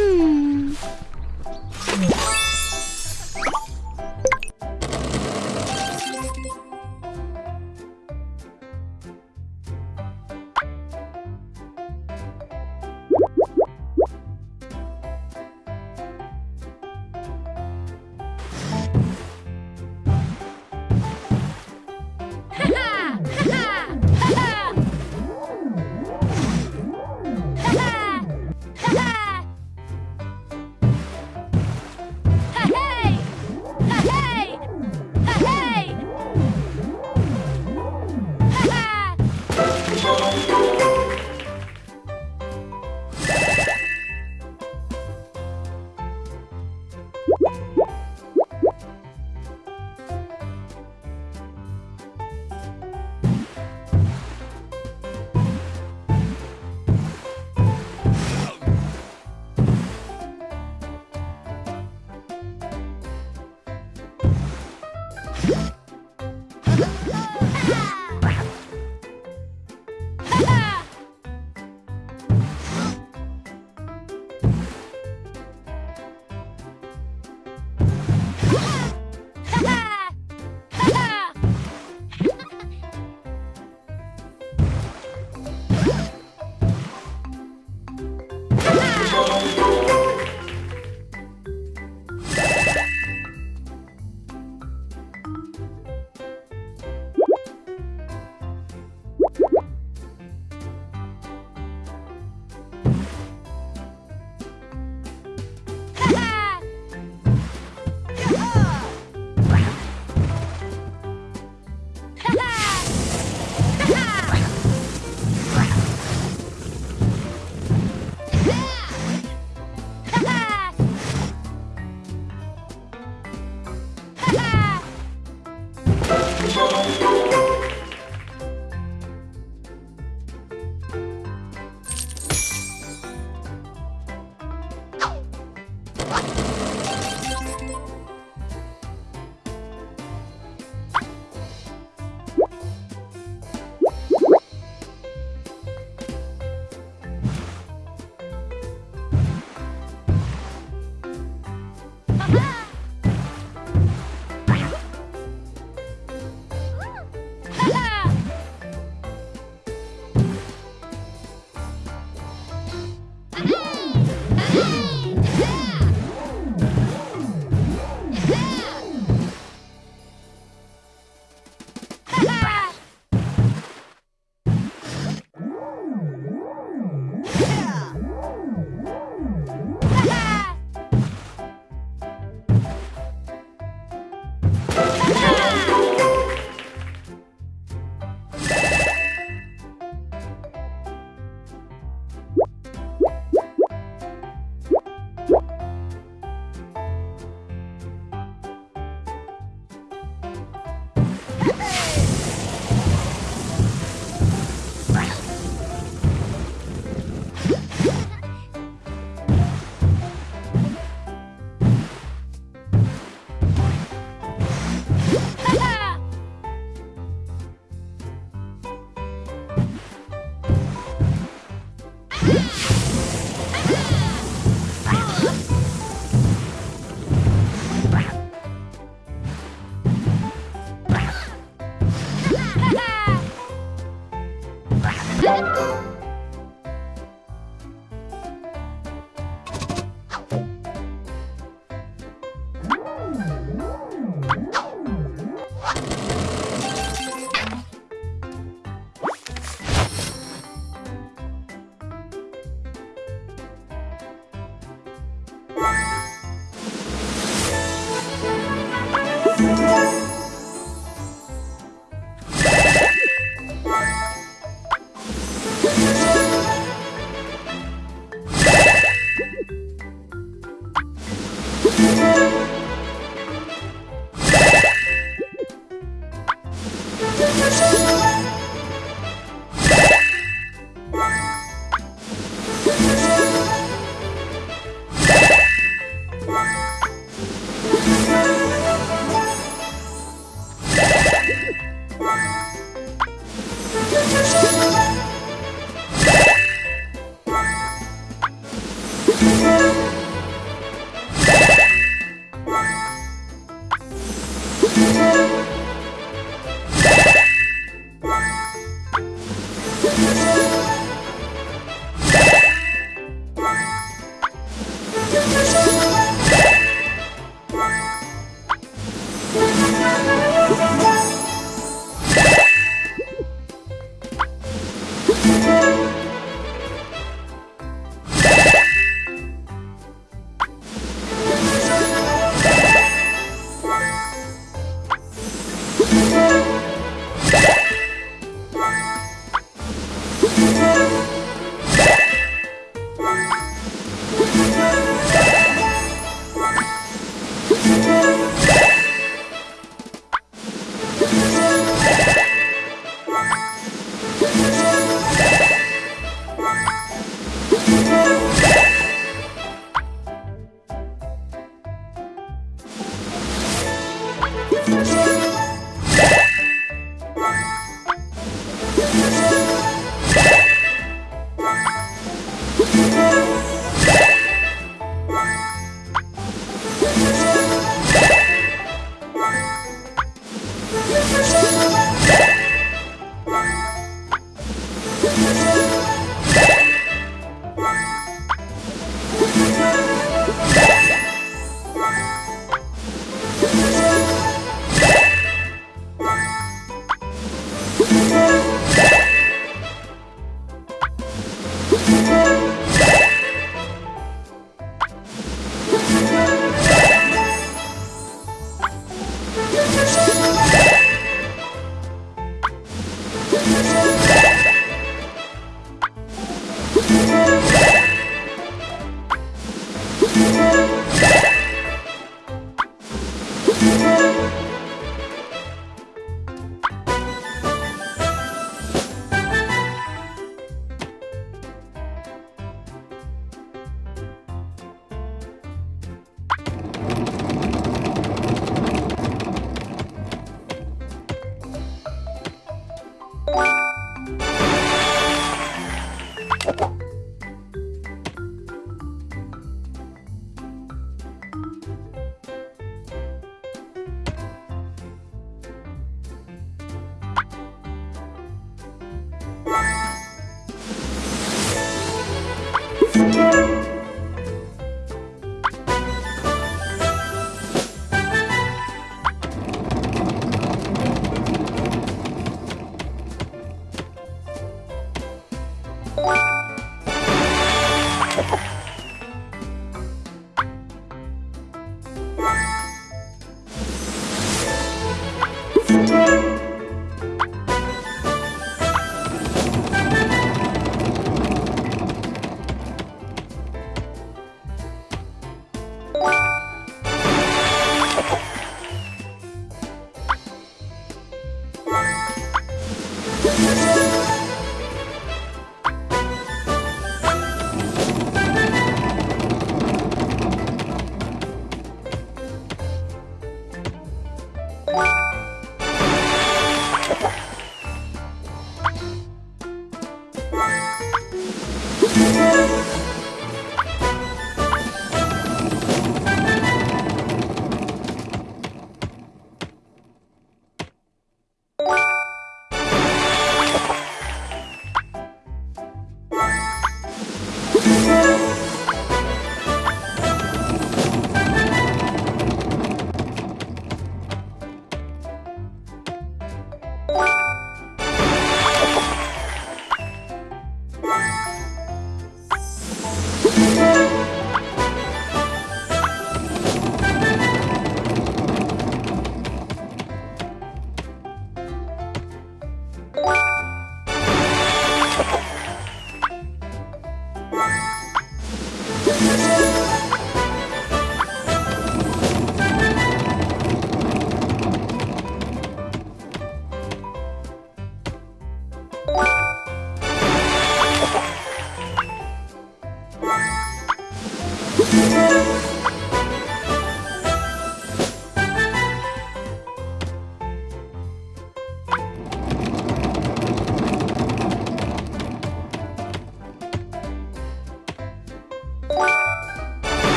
Hmm.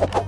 You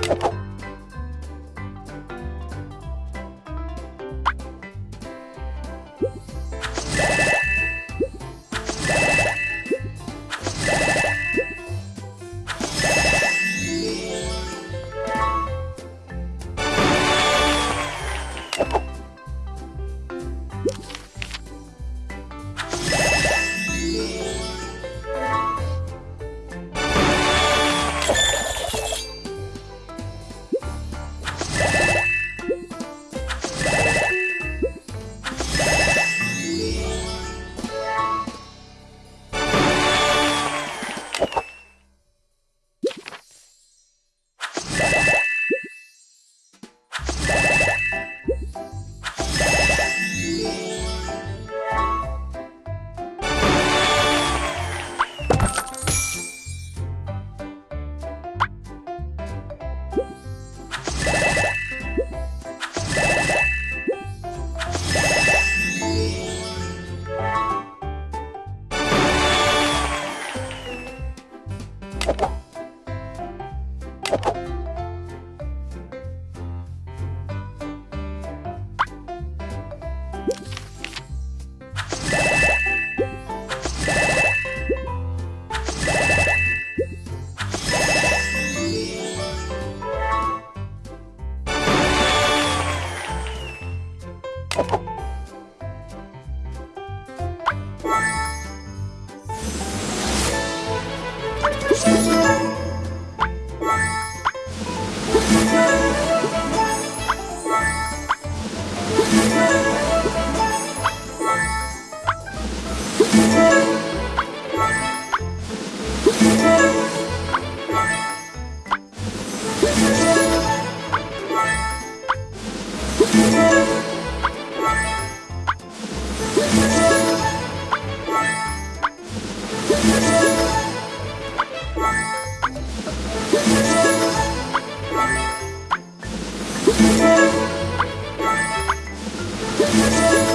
Thank you.